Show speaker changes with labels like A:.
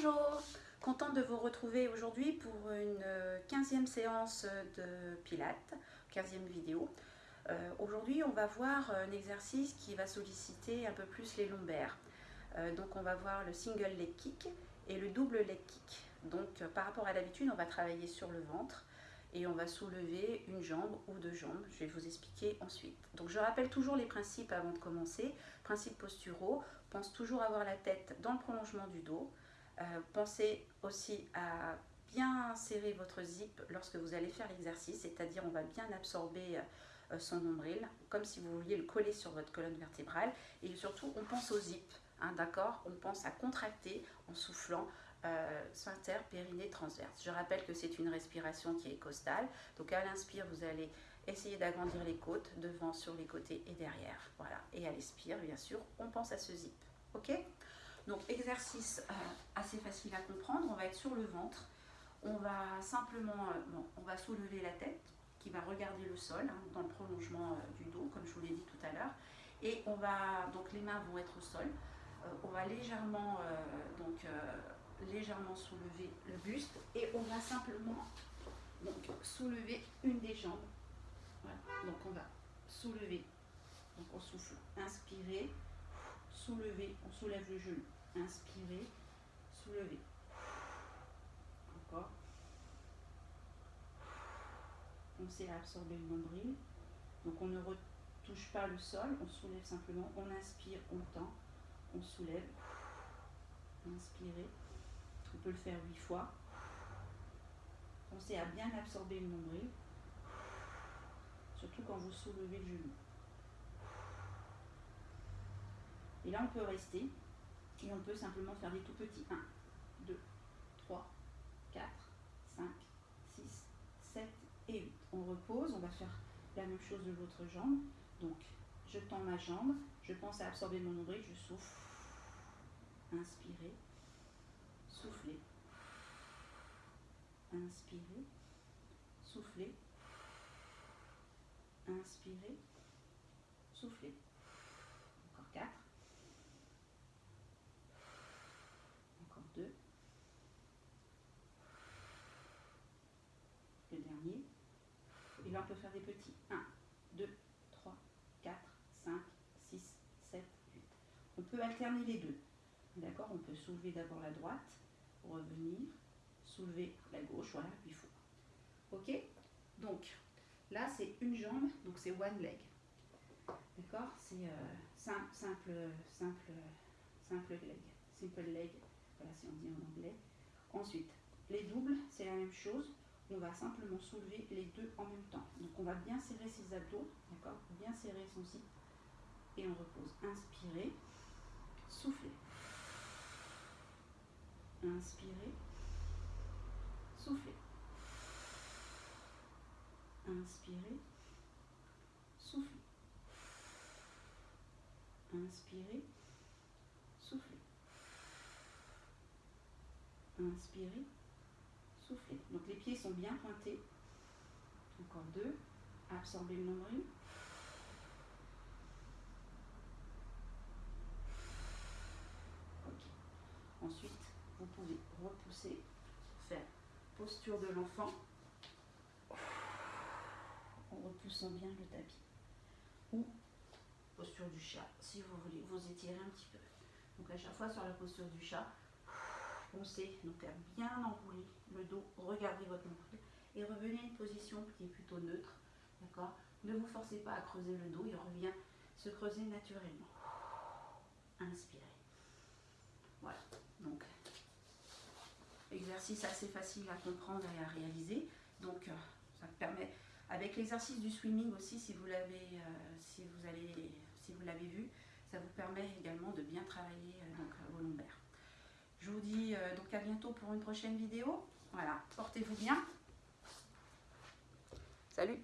A: Bonjour, contente de vous retrouver aujourd'hui pour une 15e séance de Pilates, 15e vidéo. Euh, aujourd'hui, on va voir un exercice qui va solliciter un peu plus les lombaires. Euh, donc, on va voir le single leg kick et le double leg kick. Donc, par rapport à l'habitude, on va travailler sur le ventre et on va soulever une jambe ou deux jambes. Je vais vous expliquer ensuite. Donc, je rappelle toujours les principes avant de commencer. Principes posturaux, pense toujours avoir la tête dans le prolongement du dos. Euh, pensez aussi à bien serrer votre zip lorsque vous allez faire l'exercice, c'est-à-dire on va bien absorber euh, son nombril, comme si vous vouliez le coller sur votre colonne vertébrale. Et surtout, on pense au zip, hein, d'accord? On pense à contracter en soufflant euh, sphincter, périnée, transverse. Je rappelle que c'est une respiration qui est costale. Donc à l'inspire, vous allez essayer d'agrandir les côtes, devant, sur les côtés et derrière. Voilà. Et à l'expire, bien sûr, on pense à ce zip. Ok? Donc exercice euh, assez facile à comprendre, on va être sur le ventre, on va simplement, euh, soulever la tête qui va regarder le sol hein, dans le prolongement euh, du dos comme je vous l'ai dit tout à l'heure. Et on va, donc les mains vont être au sol, on va légèrement, soulever le buste et on va simplement soulever une des jambes, donc on va soulever, donc on souffle, inspirer, soulever, on soulève le genou, inspirez, soulevez. Encore. Pensez à absorber le nombril. Donc on ne retouche pas le sol, on soulève simplement, on inspire, on tend, on soulève, inspirez. On peut le faire huit fois. Pensez à bien absorber le nombril, surtout quand vous soulevez le genou. Et là, on peut rester et on peut simplement faire des tout petits. 1, 2, 3, 4, 5, 6, 7 et 8. On repose, on va faire la même chose de l'autre jambe. Donc, je tends ma jambe, je pense à absorber mon nombril, je souffle, inspirez, soufflez, inspirez, soufflez, inspirez, soufflez. Encore 4. 2. Le dernier. Et là, on peut faire des petits. 1, 2, 3, 4, 5, 6, 7, 8. On peut alterner les deux. D'accord? On peut soulever d'abord la droite, revenir, soulever la gauche, voilà, puis fois. Ok? Donc, là, c'est une jambe, donc c'est one leg. D'accord? C'est euh, simple, simple, simple, simple leg. Simple leg voilà si on dit en anglais. Ensuite, les doubles, c'est la même chose. On va simplement soulever les deux en même temps. Donc on va bien serrer ses abdos, d'accord? Bien serrer son zip. Et on repose. Inspirez, soufflez. Inspirez, soufflez. Inspirez, soufflez. Inspirez, soufflez. Inspirez, Donc les pieds sont bien pointés. Encore deux. Absorbez le nombril. Ok. Ensuite, vous pouvez repousser, faire posture de l'enfant en repoussant bien le tapis. Ou posture du chat, si vous voulez vous étirer un petit peu. Donc à chaque fois sur la posture du chat, Pensez donc à bien enrouler le dos, regardez votre nombril et revenez à une position qui est plutôt neutre. Ne vous forcez pas à creuser le dos, il revient se creuser naturellement. Inspirez. Voilà, donc exercice assez facile à comprendre et à réaliser. Donc euh, ça permet, avec l'exercice du swimming aussi, si vous l'avez euh, si vous l'avez vu, ça vous permet également de bien travailler euh, vos lombaires. Euh, donc à bientôt pour une prochaine vidéo. Voilà, portez-vous bien. Salut